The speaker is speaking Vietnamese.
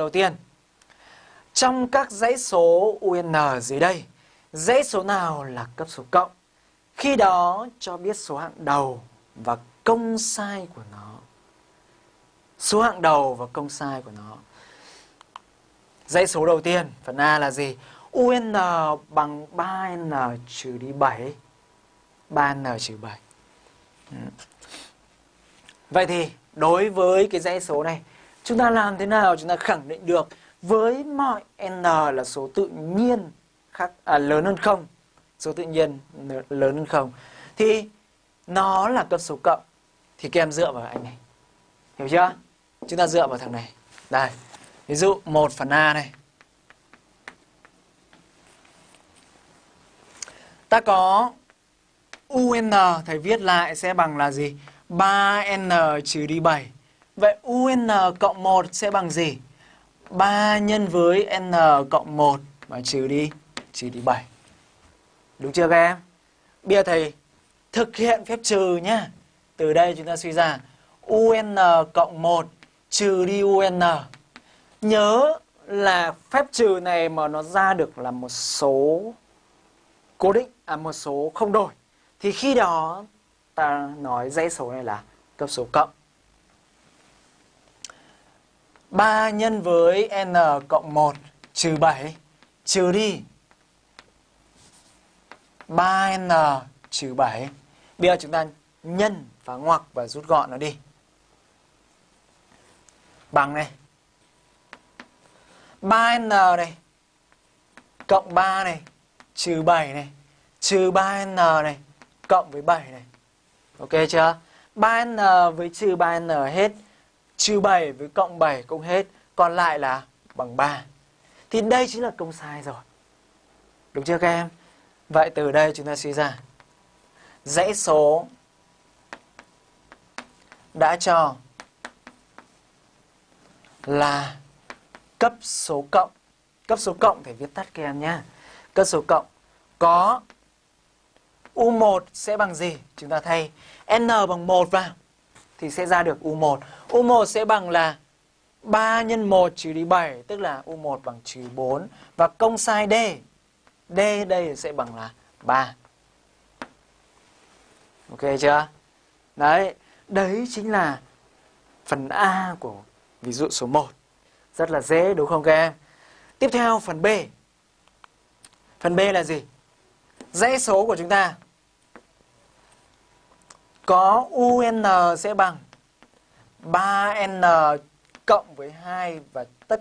đầu tiên. Trong các dãy số UN dưới đây, dãy số nào là cấp số cộng? Khi đó cho biết số hạng đầu và công sai của nó. Số hạng đầu và công sai của nó. Dãy số đầu tiên, phần A là gì? UN bằng 3N trừ đi 7. 3N trừ 7. Ừ. Vậy thì đối với cái dãy số này, chúng ta làm thế nào chúng ta khẳng định được với mọi n là số tự nhiên khác à, lớn hơn không, số tự nhiên lớn hơn không thì nó là cấp số cộng thì các em dựa vào anh này. Hiểu chưa? Chúng ta dựa vào thằng này. Đây. Ví dụ 1 phần A này. Ta có UN thầy viết lại sẽ bằng là gì? 3N trừ đi 7. Vậy UN cộng 1 sẽ bằng gì? 3 nhân với N cộng 1 mà trừ đi, trừ đi 7. Đúng chưa các em? Bây giờ thầy thực hiện phép trừ nhá. Từ đây chúng ta suy ra UN cộng 1 trừ đi UN. Nhớ là phép trừ này mà nó ra được là một số cố định, à một số không đổi. Thì khi đó ta nói dãy số này là cấp số cộng. 3 nhân với n cộng 1 trừ 7 trừ đi 3n trừ 7. Bây giờ chúng ta nhân và ngoặc và rút gọn nó đi. Bằng này. 3n này cộng 3 này trừ 7 này, trừ 3n này cộng với 7 này. Ok chưa? 3n với trừ 3n hết. Trừ 7 với cộng 7 cũng hết. Còn lại là bằng 3. Thì đây chính là công sai rồi. Đúng chưa các em? Vậy từ đây chúng ta suy ra. Dãy số đã cho là cấp số cộng. Cấp số cộng phải viết tắt các em nhé. Cấp số cộng có U1 sẽ bằng gì? Chúng ta thay N bằng 1 vào thì sẽ ra được U1. U1 sẽ bằng là 3 nhân 1 trừ đi 7 tức là U1 bằng trừ 4 và công sai D. D đây sẽ bằng là 3. Ok chưa? Đấy, đấy chính là phần A của ví dụ số 1. Rất là dễ đúng không các em? Tiếp theo phần B. Phần B là gì? Dãy số của chúng ta có UN sẽ bằng 3N cộng với 2 và tất